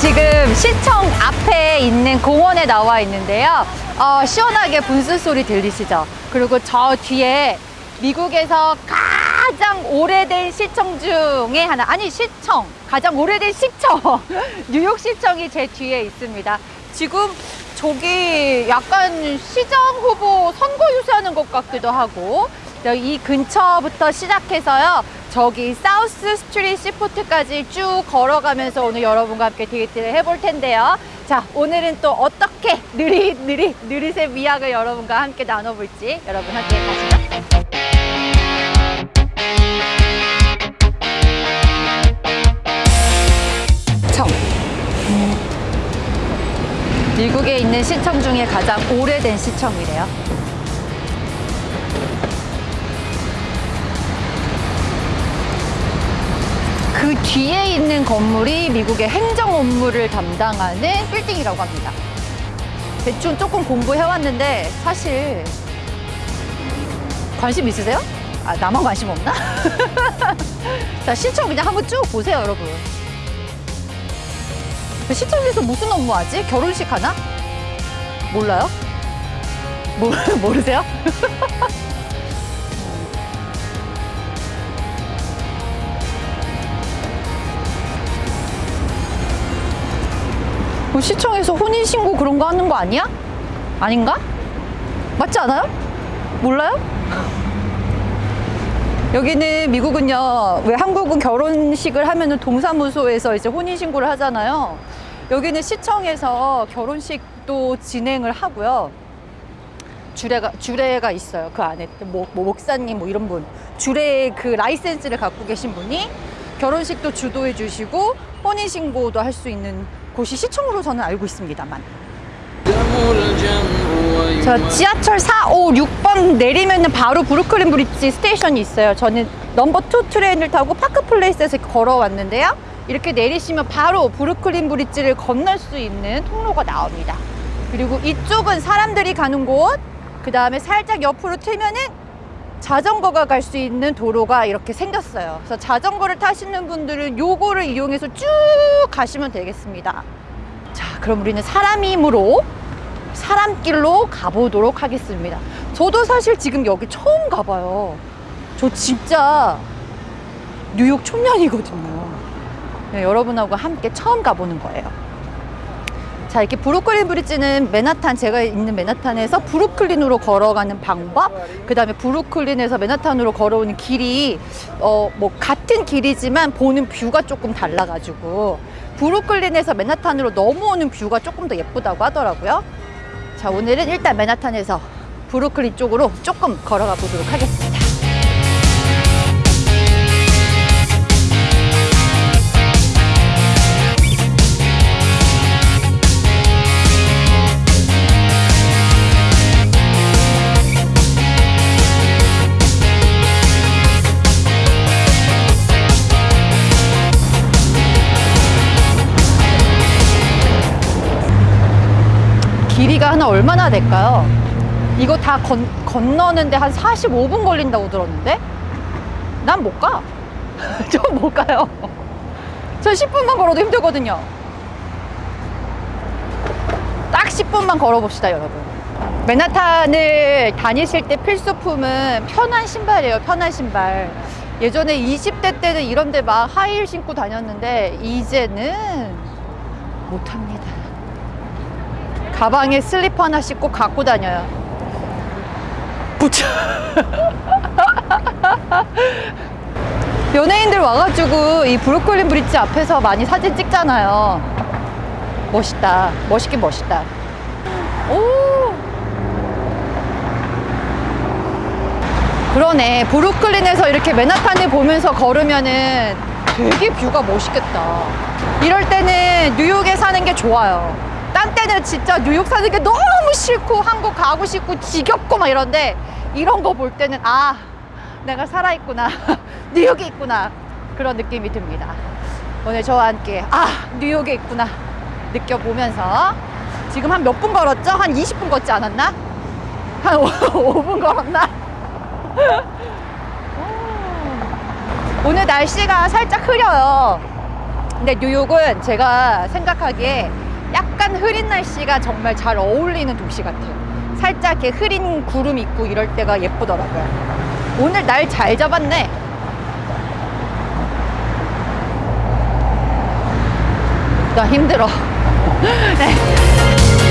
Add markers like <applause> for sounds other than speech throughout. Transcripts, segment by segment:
지금 시청 앞에 있는 공원에 나와 있는데요. 어, 시원하게 분수 소리 들리시죠? 그리고 저 뒤에 미국에서 가장 오래된 시청 중에 하나, 아니 시청, 가장 오래된 시청, <laughs> 뉴욕 시청이 제 뒤에 있습니다. 지금 저기 약간 시장 후보 선거 유세하는 것 같기도 하고 이 근처부터 시작해서요. 저기 사우스 스트리트 시포트까지 쭉 걸어가면서 오늘 여러분과 함께 데이트를 해볼 텐데요. 자, 오늘은 또 어떻게 느릿 느릿 느릿의 미학을 여러분과 함께 나눠볼지 여러분 함께 가시죠. 미국에 있는 시청 중에 가장 오래된 시청이래요. 그 뒤에 있는 건물이 미국의 행정 업무를 담당하는 빌딩이라고 합니다. 대충 조금 공부해왔는데 사실 관심 있으세요? 아, 나만 관심 없나? <laughs> 자, 시청 그냥 한번 쭉 보세요, 여러분. 그 시청에서 무슨 업무 하지? 결혼식 하나? 몰라요? 모, <laughs> 모르세요? <laughs> 뭐 시청에서 혼인신고 그런 거 하는 거 아니야? 아닌가? 맞지 않아요? 몰라요? <laughs> 여기는 미국은요, 왜 한국은 결혼식을 하면은 동사무소에서 이제 혼인신고를 하잖아요. 여기는 시청에서 결혼식도 진행을 하고요. 주례가, 주례가 있어요. 그 안에. 뭐, 뭐 목사님 뭐 이런 분. 주례 그 라이센스를 갖고 계신 분이 결혼식도 주도해 주시고 혼인 신고도 할 수 있는 곳이 시청으로 저는 알고 있습니다만. 저 지하철 4, 5, 6번 내리면 은 바로 브루클린 브릿지 station이 있어요. 저는 number 2 train을 타고 파크 플레이스에서 걸어왔는데요. 이렇게 내리시면 바로 브루클린 브릿지를 건널 수 있는 통로가 나옵니다. 그리고 이쪽은 사람들이 가는 곳, 그 다음에 살짝 옆으로 틀면은 자전거가 갈 수 있는 도로가 이렇게 생겼어요. 그래서 자전거를 타시는 분들은 요거를 이용해서 쭉 가시면 되겠습니다. 자, 그럼 우리는 사람이 힘으로 사람길로 가보도록 하겠습니다. 저도 사실 지금 여기 처음 가봐요. 저 진짜 뉴욕 촌년이거든요. 네, 여러분하고 함께 처음 가보는 거예요. 자, 이렇게 브루클린 브릿지는 맨하탄, 제가 있는 맨하탄에서 브루클린으로 걸어가는 방법, 그 다음에 브루클린에서 맨하탄으로 걸어오는 길이, 어, 뭐, 같은 길이지만 보는 뷰가 조금 달라 가지고, 브루클린에서 맨하탄으로 넘어오는 뷰가 조금 더 예쁘다고 하더라고요. 자, 오늘은 일단 맨하탄에서 브루클린 쪽으로 조금 걸어가 보도록 하겠습니다. 길이가 하나 얼마나 될까요? 이거 다 건, 건너는데 한 45분 걸린다고 들었는데? 난 못 가. <laughs> 저 못 가요. 저 10분만 걸어도 힘들거든요. 딱 10분만 걸어봅시다, 여러분. 맨하탄을 다니실 때 필수품은 편한 신발이에요, 편한 신발. 예전에 20대 때는 이런 데 막 하이힐 신고 다녔는데, 이제는 못합니다. 가방에 슬리퍼 하나씩 꼭 갖고 다녀요. 부처. <laughs> 연예인들 와가지고 이 브루클린 브릿지 앞에서 많이 사진 찍잖아요. 멋있다. 멋있긴 멋있다. 오. 그러네. 브루클린에서 이렇게 맨하탄을 보면서 걸으면은 되게 뷰가 멋있겠다. 이럴 때는 뉴욕에 사는 게 좋아요. 딴 때는 진짜 뉴욕 사는 게 너무 싫고 한국 가고 싶고 지겹고 막 이런데 이런 거 볼 때는 아 내가 살아있구나 <laughs> 뉴욕에 있구나 그런 느낌이 듭니다 오늘 저와 함께 아 뉴욕에 있구나 느껴보면서 지금 한 몇 분 걸었죠? 한 20분 걷지 않았나? 한 <laughs> 5 분 걸었나? <laughs> 오늘 날씨가 살짝 흐려요 근데 뉴욕은 제가 생각하기에 약간 흐린 날씨가 정말 잘 어울리는 도시 같아요. 살짝 이렇게 흐린 구름 있고 이럴 때가 예쁘더라고요. 오늘 날 잘 잡았네. 나 힘들어. <laughs> 네.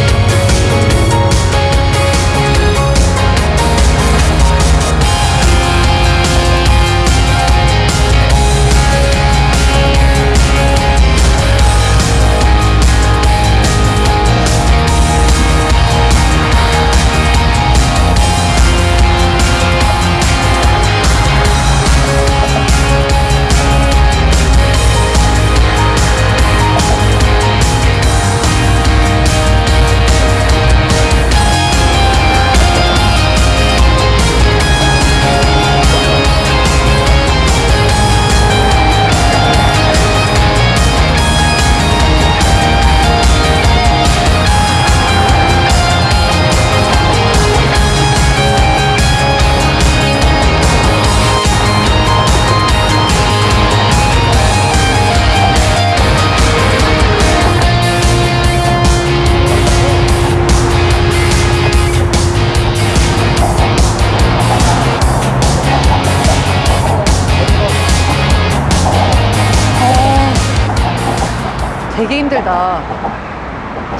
되게 힘들다.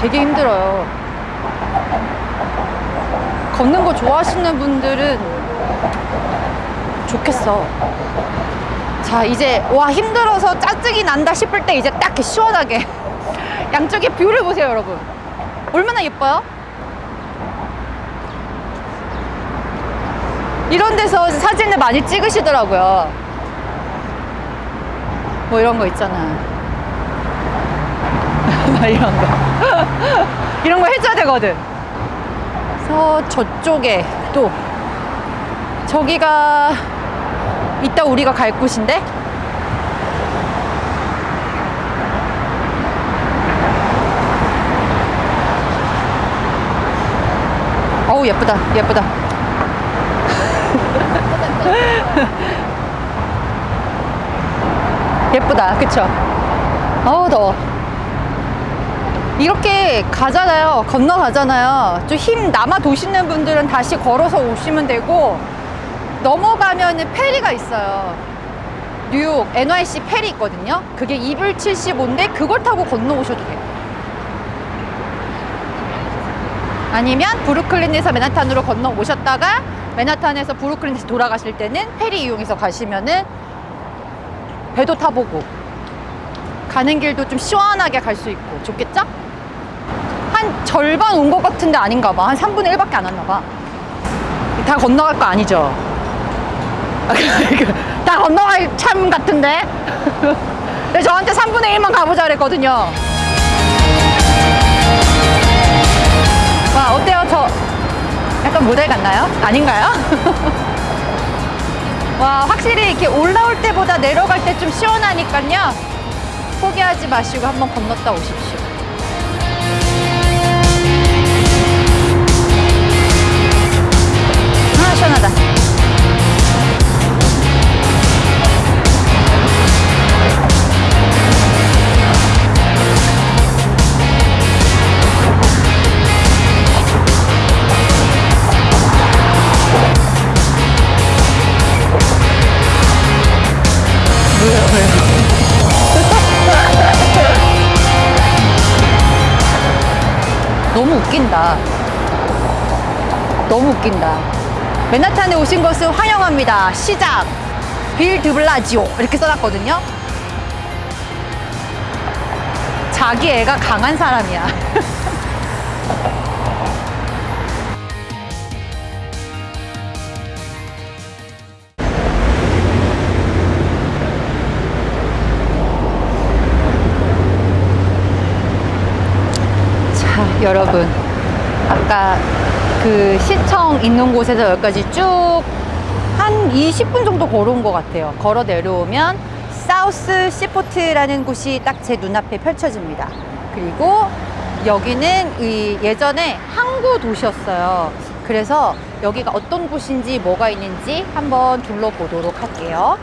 되게 힘들어요. 걷는 거 좋아하시는 분들은 좋겠어. 자, 이제 와 힘들어서 짜증이 난다 싶을 때 이제 딱 시원하게 <laughs> 양쪽에 뷰를 보세요, 여러분. 얼마나 예뻐요? 이런 데서 사진을 많이 찍으시더라고요. 뭐 이런 거 있잖아. 이런 거. <laughs> 이런 거 해줘야 되거든. 그래서 저쪽에 또 저기가 이따 우리가 갈 곳인데 어우 예쁘다 예쁘다 <laughs> 예쁘다 그쵸 어우 더워 이렇게 가잖아요. 건너가잖아요. 좀 힘 남아 도시는 분들은 다시 걸어서 오시면 되고 넘어가면 페리가 있어요. 뉴욕 NYC 페리 있거든요. 그게 2불 75인데 그걸 타고 건너오셔도 돼요. 아니면 브루클린에서 맨하탄으로 건너오셨다가 맨하탄에서 브루클린 에서 돌아가실 때는 페리 이용해서 가시면은 배도 타보고 가는 길도 좀 시원하게 갈 수 있고 좋겠죠? 한 절반 온 것 같은데 아닌가 봐. 한 3분의 1밖에 안 왔나 봐. 다 건너갈 거 아니죠? 다 건너갈 참 같은데? <laughs> 저한테 3분의 1만 가보자 그랬거든요. 와, 어때요? 저 약간 모델 같나요? 아닌가요? <laughs> 와, 확실히 이렇게 올라올 때보다 내려갈 때 좀 시원하니까요. 포기하지 마시고 한번 건넜다 오십시오. 시원하다. 너무 웃긴다. 너무 웃긴다. 맨하탄에 오신 것을 환영합니다. 시작. 빌 드블라지오. 이렇게 써놨거든요. 자기 애가 강한 사람이야. <laughs> 자, 여러분. 아까 그 시청 있는 곳에서 여기까지 쭉 한 20분 정도 걸어온 것 같아요. 걸어 내려오면 사우스 시포트라는 곳이 딱 제 눈앞에 펼쳐집니다. 그리고 여기는 이 예전에 항구 도시였어요. 그래서 여기가 어떤 곳인지 뭐가 있는지 한번 둘러보도록 할게요.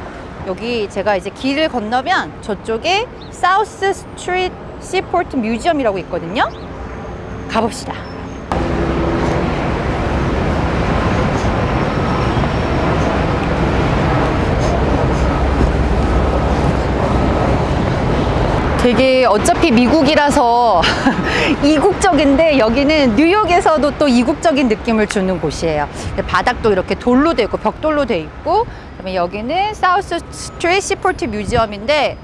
여기 제가 이제 길을 건너면 저쪽에 사우스 스트리트 시포트 뮤지엄이라고 있거든요. 가봅시다. 되게 어차피 미국이라서 <laughs> 이국적인데 여기는 뉴욕에서도 또 이국적인 느낌을 주는 곳이에요. 바닥도 이렇게 돌로 돼 있고 벽돌로 돼 있고 그다음에 여기는 사우스 스트리트 시포트 뮤지엄인데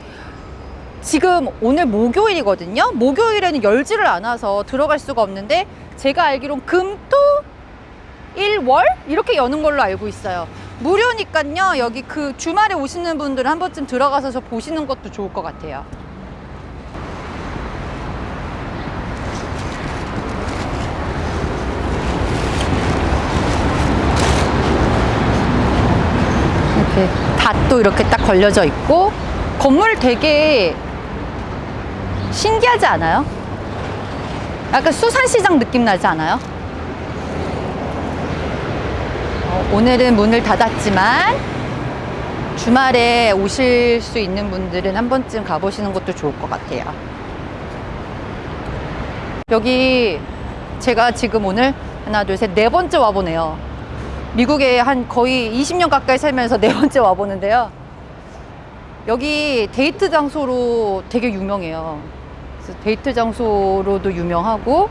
지금 오늘 목요일이거든요. 목요일에는 열지를 않아서 들어갈 수가 없는데 제가 알기론 금토 일월 이렇게 여는 걸로 알고 있어요. 무료니까요. 여기 그 주말에 오시는 분들은 한 번쯤 들어가서 보시는 것도 좋을 것 같아요. 닷도 이렇게 딱 걸려져 있고 건물 되게 신기하지 않아요? 약간 수산시장 느낌 나지 않아요? 어, 오늘은 문을 닫았지만 주말에 오실 수 있는 분들은 한 번쯤 가보시는 것도 좋을 것 같아요. 여기 제가 지금 오늘 하나, 둘, 셋, 네 번째 와보네요. 미국에 한 거의 20년 가까이 살면서 네 번째 와보는데요. 여기 데이트 장소로 되게 유명해요. 데이트 장소로도 유명하고,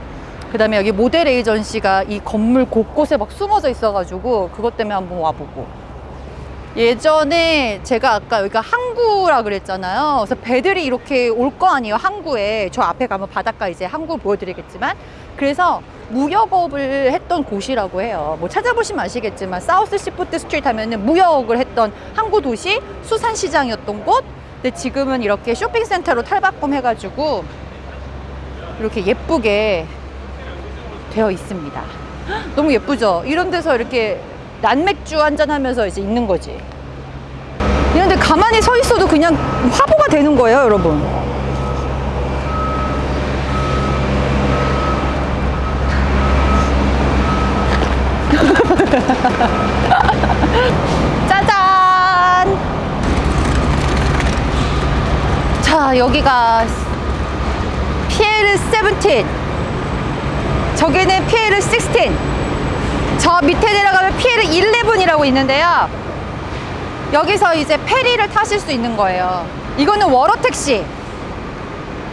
그 다음에 여기 모델 에이전시가 이 건물 곳곳에 막 숨어져 있어가지고, 그것 때문에 한번 와보고. 예전에 제가 아까 여기가 항구라 그랬잖아요. 그래서 배들이 이렇게 올 거 아니에요. 항구에. 저 앞에 가면 바닷가 이제 항구 보여드리겠지만. 그래서 무역업을 했던 곳이라고 해요. 뭐 찾아보시면 아시겠지만 South Seaport Street 하면은 무역을 했던 항구 도시 수산시장이었던 곳. 근데 지금은 이렇게 쇼핑센터로 탈바꿈 해가지고 이렇게 예쁘게 되어 있습니다. <gasps> 너무 예쁘죠? 이런 데서 이렇게 낮맥주 한잔 하면서 이제 있는 거지. 이런데 가만히 서 있어도 그냥 화보가 되는 거예요, 여러분. <laughs> 짜잔! 자, 여기가 Pier 17. 저기는 Pier 16. 저 밑에 내려가면 Pier 11이라고 있는데요. 여기서 이제 페리를 타실 수 있는 거예요. 이거는 water taxi.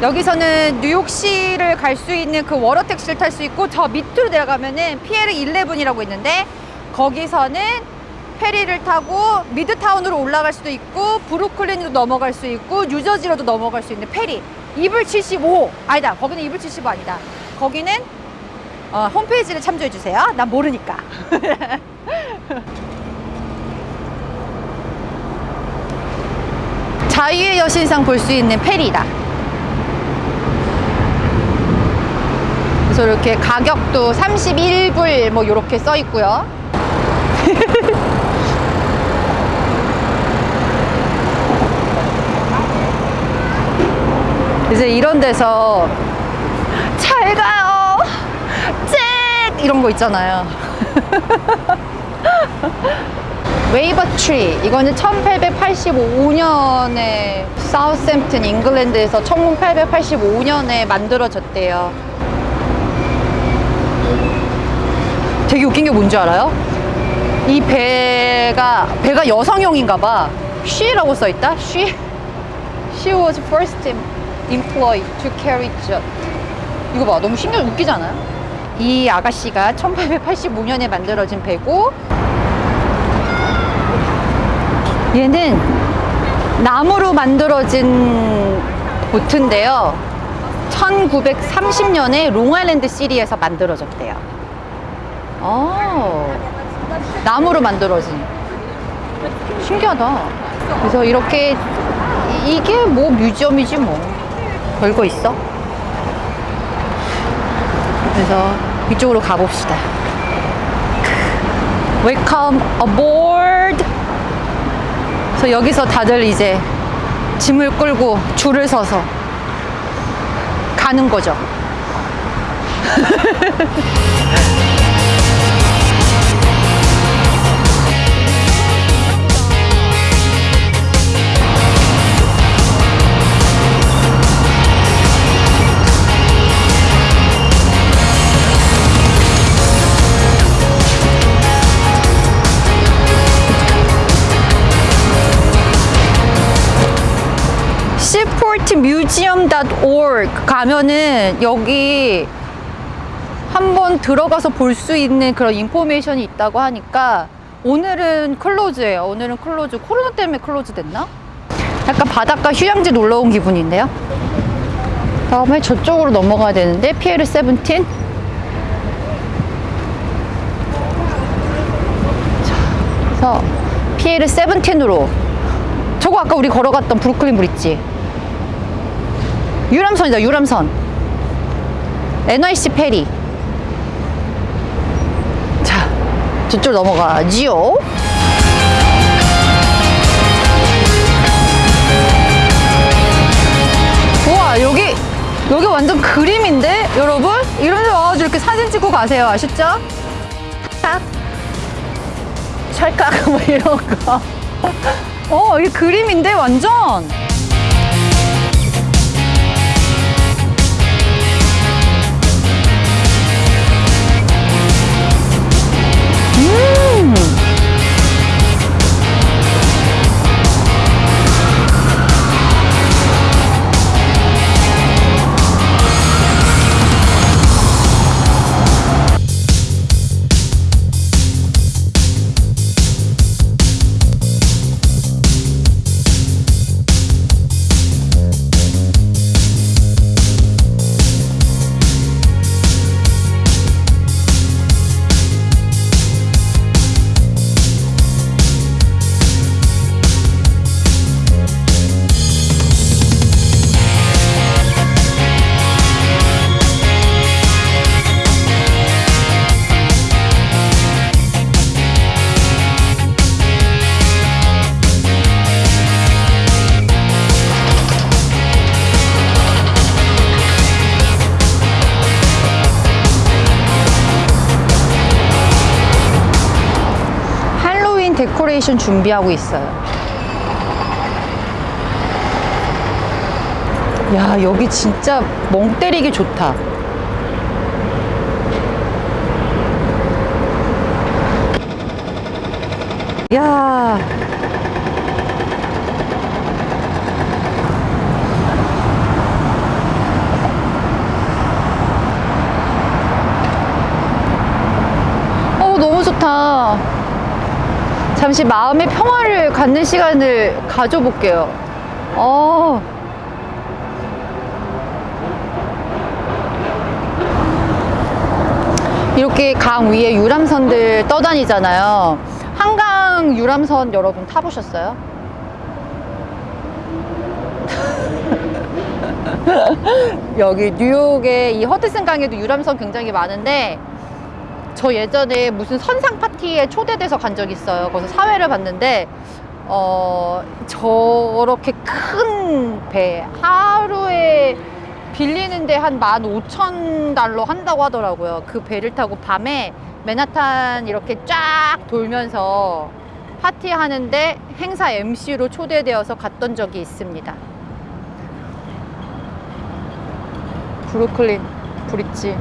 여기서는 뉴욕시를 갈 수 있는 그 water taxi를 탈 수 있고 저 밑으로 내려가면은 Pier 11이라고 있는데 거기서는 페리를 타고 미드타운으로 올라갈 수도 있고 브루클린으로 넘어갈 수 있고 뉴저지로도 넘어갈 수 있는 페리. 이불 75 아니다. 거기는 이불 75 아니다. 거기는 어, 홈페이지를 참조해 주세요. 난 모르니까. <laughs> 자유의 여신상 볼 수 있는 페리다. 그래서 이렇게 가격도 31불 뭐 이렇게 써 있고요. 이제 이런 데서 잘 가요. 잭 이런 거 있잖아요. <laughs> Wavertree 이거는 1885년에 Southampton England에서 1885년에 만들어졌대요. 되게 웃긴 게 뭔지 알아요? 이 배가 배가 여성용인가 봐. she라고 써 있다. she she was first employed to carry jet. 이거 봐. 너무 신기해 웃기지 않아요? 이 아가씨가 1885년에 만들어진 배고 얘는 나무로 만들어진 보트인데요. 1930년에 롱아일랜드 시리에서 만들어졌대요. 어, 나무로 만들어진. 신기하다. 그래서 이렇게 이- 이게 뭐 뮤지엄이지 뭐. 별거 있어? 그래서 이쪽으로 가봅시다. Welcome aboard. 그래서 여기서 다들 이제 짐을 끌고 줄을 서서 가는 거죠. <laughs> seaportmuseum.org 가면은 여기 한번 들어가서 볼 수 있는 그런 information이 있다고 하니까 오늘은 close예요. 오늘은 close. 코로나 때문에 close 됐나? 약간 바닷가 휴양지 놀러 온 기분인데요. 다음에 저쪽으로 넘어가야 되는데 Pier Seventeen. 자, 그래서 피에르 세븐틴으로 저거 아까 우리 걸어갔던 브루클린 브릿지. 유람선이다, 유람선. NYC 페리. 자, 저쪽 넘어가지요. 우와, 여기, 여기 완전 그림인데, 여러분? 이런 데 와가지고 이렇게 사진 찍고 가세요. 아셨죠? 탁. 찰칵, 뭐 이런 거. <laughs> 어, 이게 그림인데, 완전. 음. 데코레이션 준비하고 있어요. 야, 여기 진짜 멍 때리기 좋다. 야. 어, 너무 좋다. 잠시 마음의 평화를 갖는 시간을 가져볼게요. 어. 이렇게 강 위에 유람선들 떠다니잖아요. 한강 유람선 여러분 타보셨어요? <laughs> 여기 뉴욕에 이 허드슨 강에도 유람선 굉장히 많은데 저 예전에 무슨 선상 파티에 초대돼서 간 적 있어요. 거기서 사회를 봤는데 어 저렇게 큰 배 하루에 빌리는데 한 15,000달러 한다고 하더라고요. 그 배를 타고 밤에 맨하탄 이렇게 쫙 돌면서 파티하는데 행사 MC로 초대되어서 갔던 적이 있습니다. 브루클린 브릿지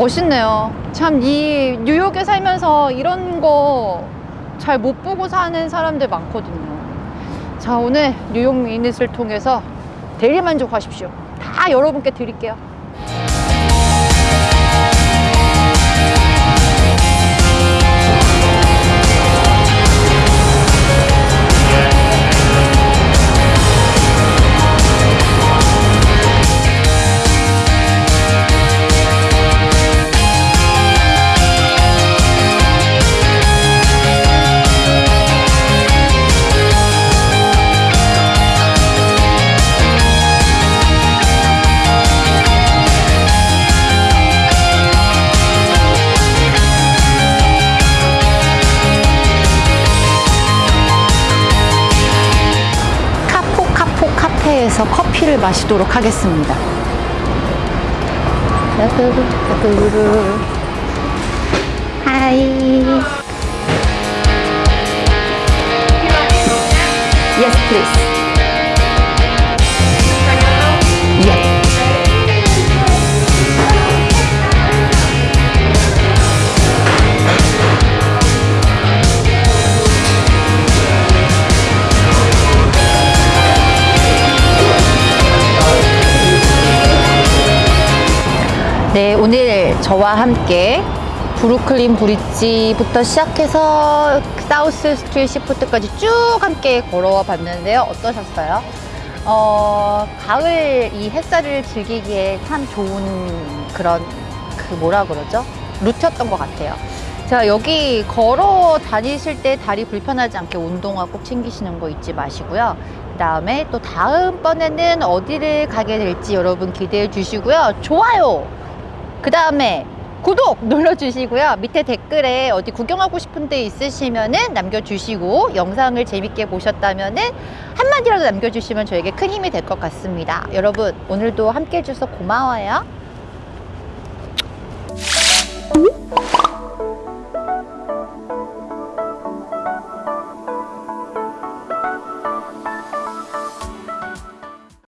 멋있네요. 참 이 뉴욕에 살면서 이런 거 잘 못 보고 사는 사람들 많거든요. 자 오늘 뉴욕 미닛을 통해서 대리만족하십시오. 다 여러분께 드릴게요. 마시도록 하겠습니다. 하이. Yes, please. 네, 오늘 저와 함께 Brooklyn Bridge부터 시작해서 South Street Seaport까지 쭉 함께 걸어와 봤는데요. 어떠셨어요? 어, 가을 이 햇살을 즐기기에 참 좋은 그런 그 뭐라 그러죠? 루트였던 것 같아요. 자, 여기 걸어 다니실 때 다리 불편하지 않게 운동화 꼭 챙기시는 거 잊지 마시고요. 그 다음에 또 다음번에는 어디를 가게 될지 여러분 기대해 주시고요. 좋아요! 그 다음에 구독 눌러주시고요. 밑에 댓글에 어디 구경하고 싶은 데 있으시면 은 남겨주시고 영상을 재밌게 보셨다면 은 한마디라도 남겨주시면 저에게 큰 힘이 될 것 같습니다. 여러분 오늘도 함께 해주셔서 고마워요.